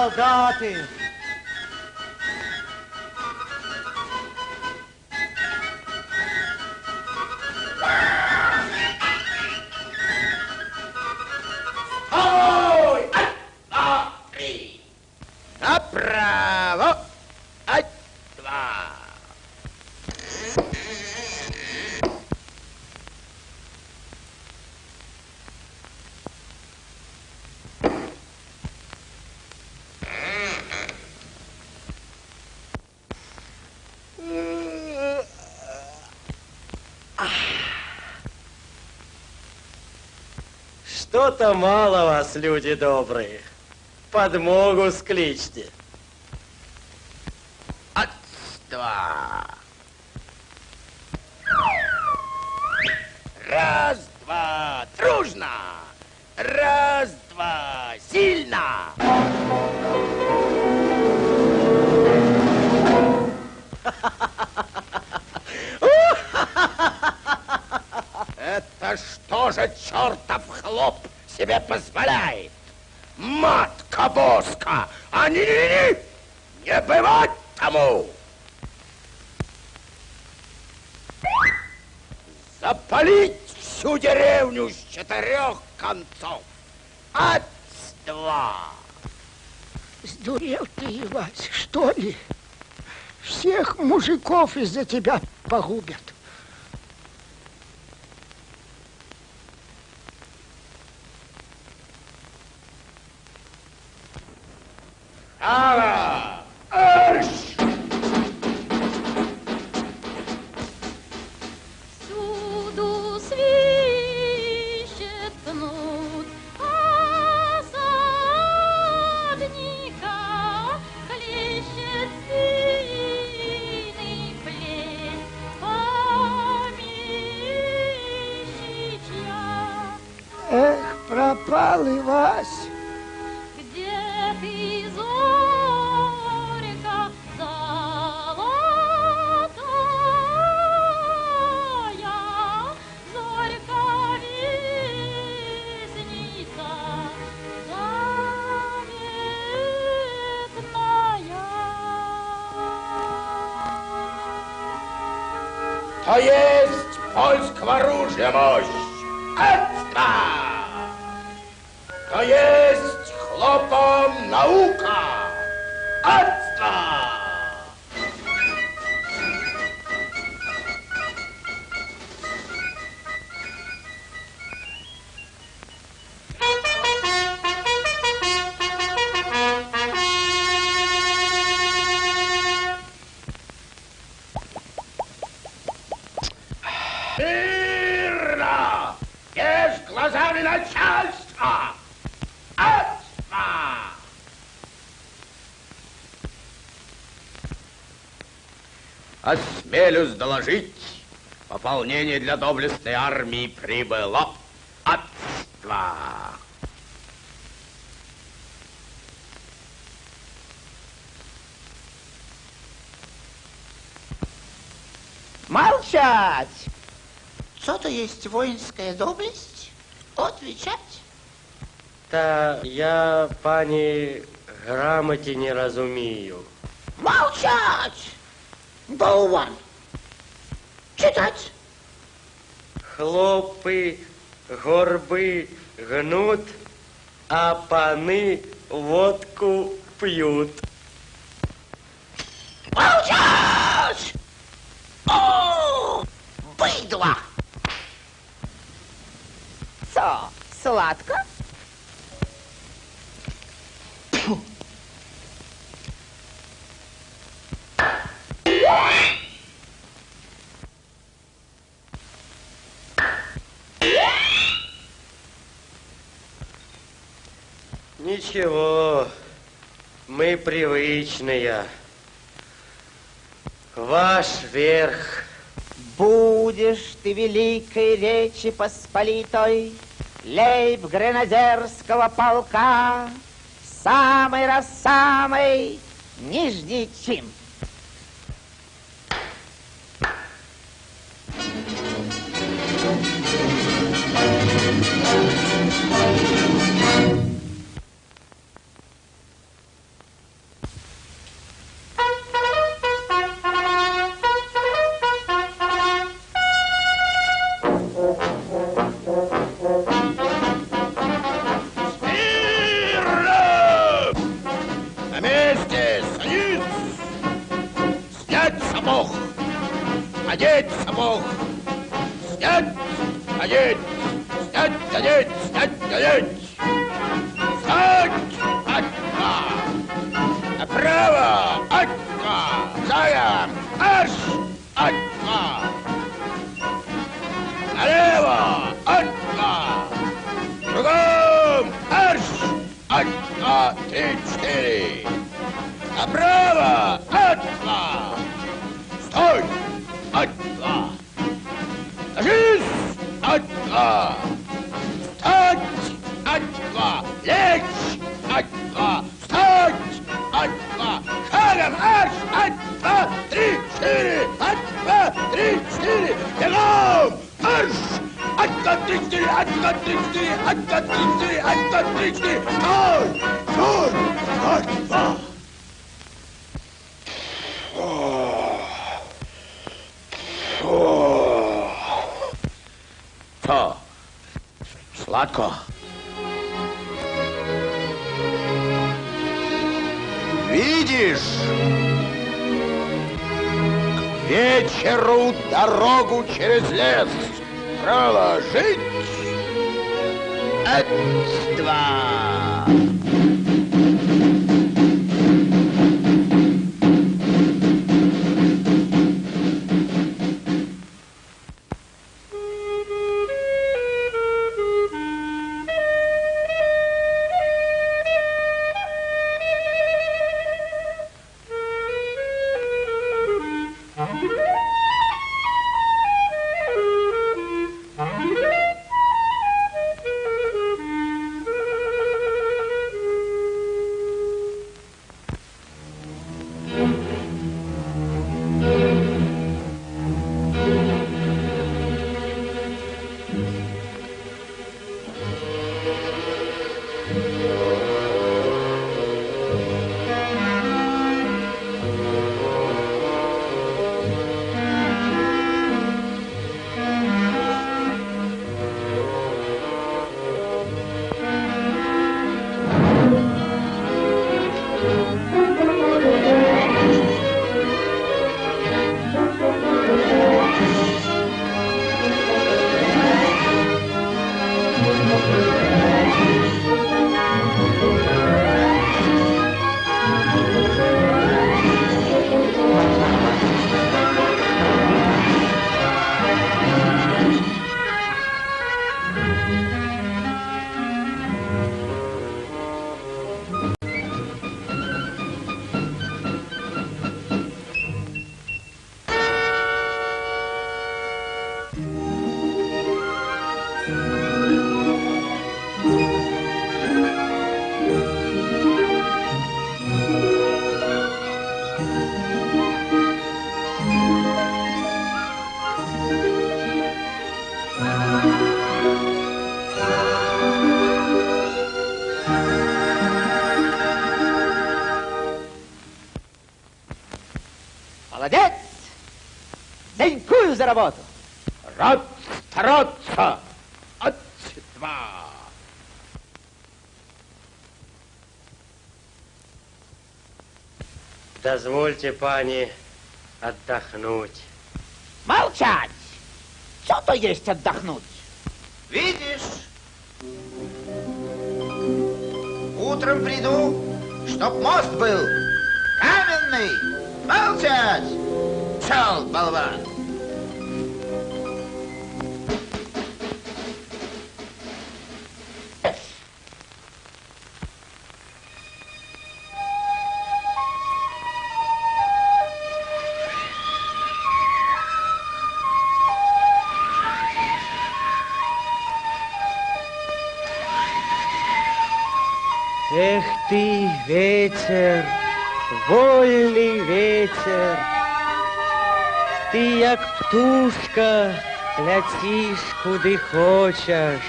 Куда? На войну. Солдаты. Ой! Ай! А! Три! Направо! Ай! Два! Что-то мало вас, люди добрые. Подмогу скличьте. Два! Раз, два, дружно! Раз, два, сильно! Это что же чертов хлоп себе позволяет? Матка боска! А не, не, не, не бывать тому! Запалить всю деревню с четырех концов! От два! Сдурел ты, Ивась, что ли? Всех мужиков из-за тебя погубят. Пропал Ивась. Где ты, зорька золотая, зорька вестница заветная? То есть польского оружия мощь! То есть хлопом наука! Отца! пополнение для доблестной армии прибыло. Отца! Молчать! Что-то есть воинская доблесть? Отвечать? Та я, пані, грамоті не розумію. Молчать! Болван! Читать! Хлопи, горби гнут, а пани водку п'ють. Молчать! О, быдло! Со, сладко? Ничего, мы привычные. Ваш верх. Будешь ты великой речи посполитой, Лейб гренадерского полка, Самый раз самый нижний чин. сапог. Одеть сапог. Снять, одеть. Снять, одеть, снять, одеть. Снять, отка. Направо, отка. Заяц. atma. Touch atma. Leş atma. Saç atma. Kalem aç atma. Dişleri atma. Dişleri. Devam. Arş. Atma dişleri. Atma dişleri. Atma dişleri. Atma dişleri. Kal. Kal. Atma. Sladko. Видишь? К вечеру дорогу через лес проложить. Два. Работу! Рад стараться! От два. Дозвольте, пани, отдохнуть. Молчать! Что то есть отдохнуть? Видишь? Утром приду, чтоб мост был каменный. Молчать! Пшел, болван! Эх ты, ветер, вольный ветер, Ты, як птушка, ляціш куди хочеш.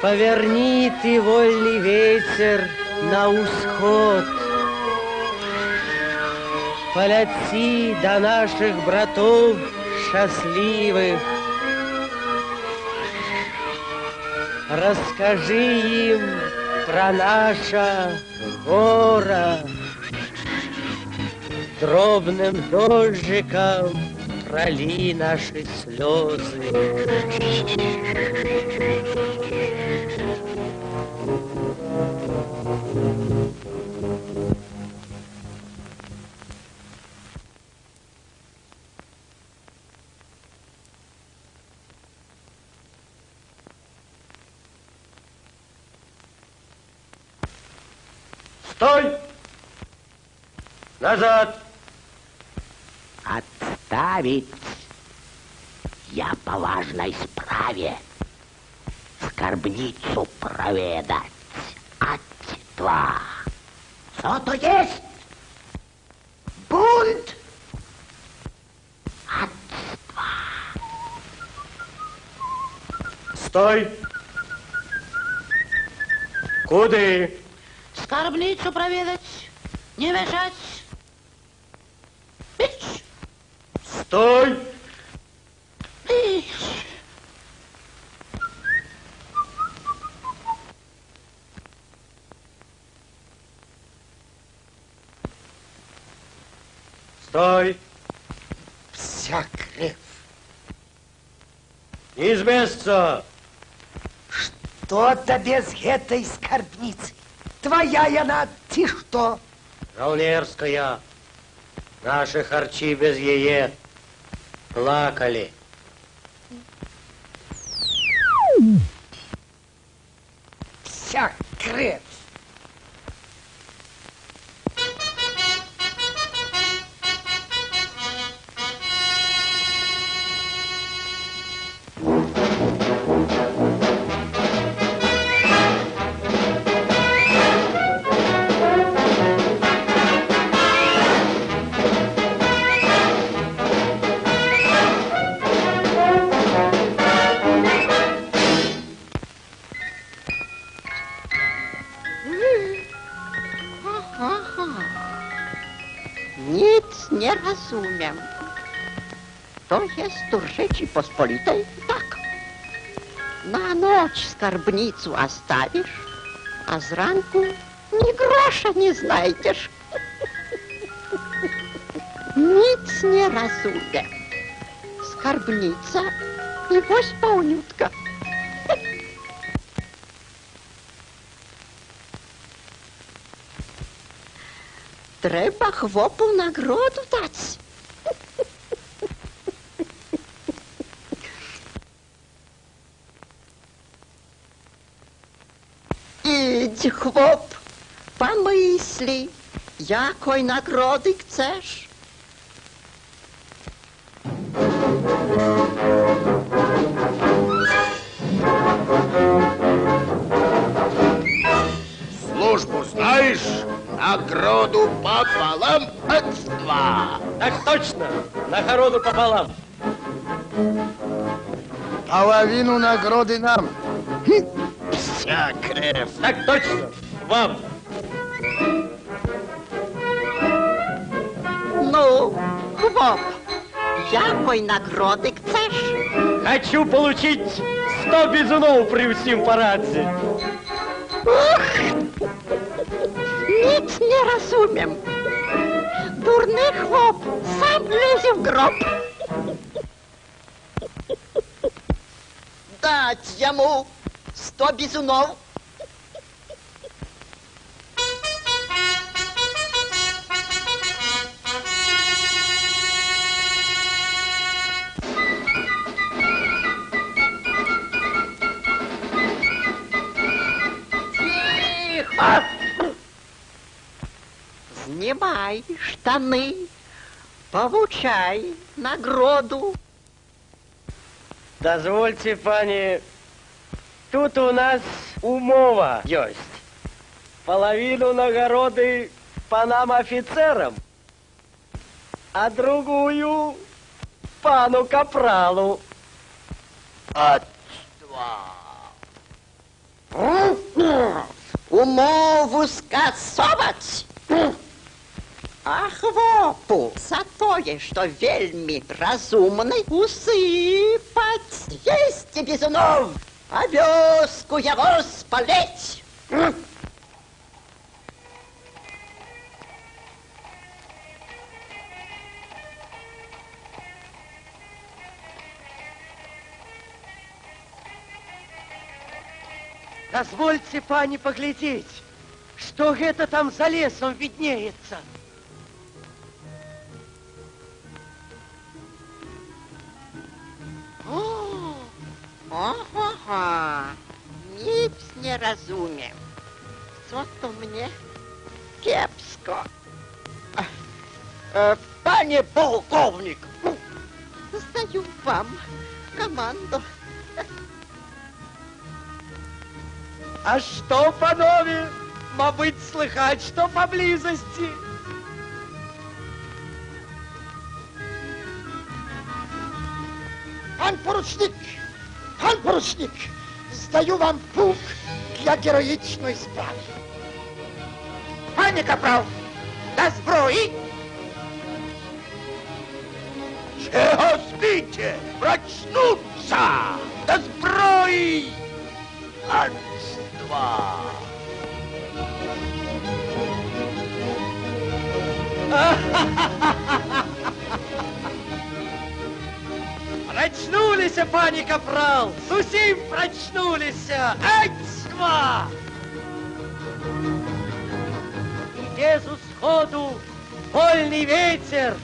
Поверни ты, вольный ветер, на усход. Поляти до наших братов счастливых, Расскажи им про наше горе. Дробным дождиком проли наши слезы. Назад! Отставить. Я по важной справе скорбницу проведать. Отства. Что то есть? Бунт. Отства. Стой! Куды? Скарбницу проведать, не мешать. Стой! Стой! Вся кровь. Не з места! Что то без этой скарбницы? Твоя яна, ты что? Жаўнерская. Наши харчи без яе плакали. Tu Rzeczypospolitej? Tak. Na noc skarbnicu ostawisz, a z ranku ni grosza nie znajdziesz. Nic nie rozumiem. Skarbnica i woś pełniutka. Треба хлопу нагороду дать. Ідь, хлоп, помисли, якої нагороди chcesz? Службу знаешь? Награду пополам отства. Так точно! Нагороду пополам. Половину награды нам. Вся кровь. Так точно! Вам! Ну, хлоп, якої нагороди chcesz? Хочу получить 100 бізунов при всім параді. Nic nie rozumiem. Durny chłop sam lezie w grob. Dać jemu sto bizunów. Знімай штани, получай нагороду. Дозвольте, пани, тут у нас умова есть. Половину нагороды панам офицерам, а другую пану капралу. Умову скасовать ахвоту за тое, Вельми разумный усыпать есть двести бізуноў, а вёску яго спалець. Дозвольте, пани, поглядеть, что это там за лесом виднеется. Э, Пане полковник, Zdаю вам команду. А что, панове, мабыть, слыхать, что поблизости? Пан поручник! Пан поручник! Здаю вам пук для героїчної справи. Пане капрал, до зброї! Чего спите? Прочнуться! До зброї! Отства! Прочнулись, пани капрал, сусим прочнулись. И без усходу вольный ветер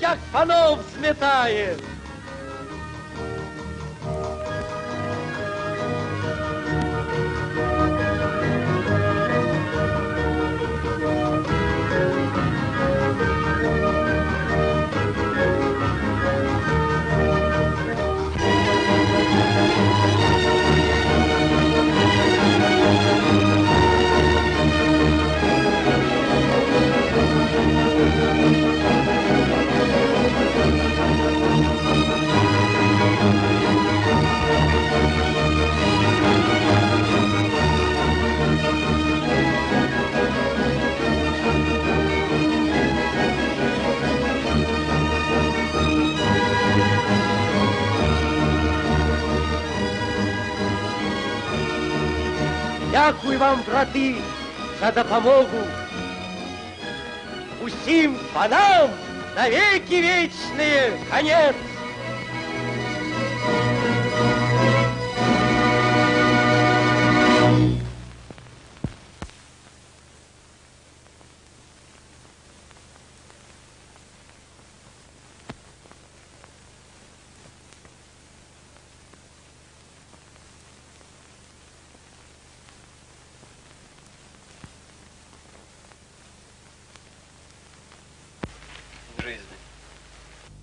як панов взметает. Брати, за допомогу. Усім панам навеки вечные конец.